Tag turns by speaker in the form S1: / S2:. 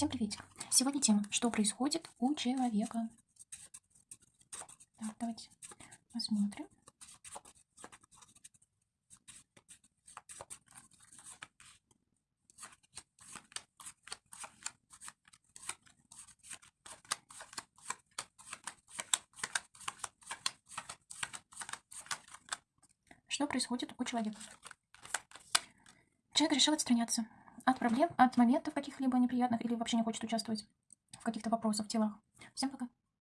S1: Всем приветик. Сегодня тема, что происходит у человека. Так, давайте посмотрим. Что происходит у человека? Человек решил отстраняться от проблем, от моментов каких-либо неприятных или вообще не хочет участвовать в каких-то вопросах в делах. Всем пока.